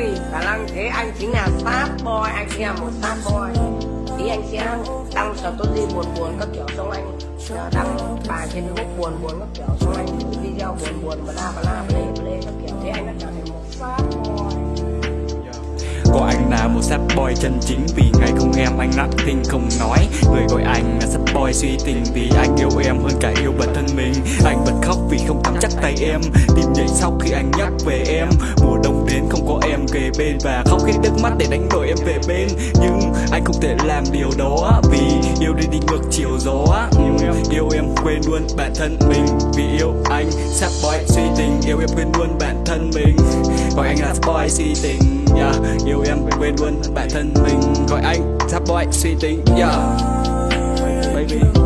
vui khả năng thế anh chính là sad boy, anh chính là một sad boy. Tí anh sẽ đăng story buồn buồn các kiểu, xong anh đăng bài trên facebook buồn buồn các kiểu, xong anh video buồn buồn và la và la play play các kiểu. Thế anh đã trở thành một sad boy. Có anh là một sad boy chân chính, Vì ngày không em anh nặng tinh không nói. Người gọi anh là sad boy suy tình, Vì anh yêu em hơn cả yêu bản thân mình. Anh bật khóc vì không nắm chắc tay em Tim nhảy sau khi anh nhắc về em đến không có em kề bên Và khóc hết nước mắt để đánh đổi em về bên. Nhưng anh không thể làm điều đó Vì yêu đi đi ngược chiều gió. Yêu em, yêu em quên luôn bản thân mình Vì yêu anh. Sad boy suy tình Yêu em quên luôn bản thân mình. Gọi anh là boy suy tình yeah. Yêu em quên luôn bản thân mình. Gọi anh sad boy suy tình yeah. Baby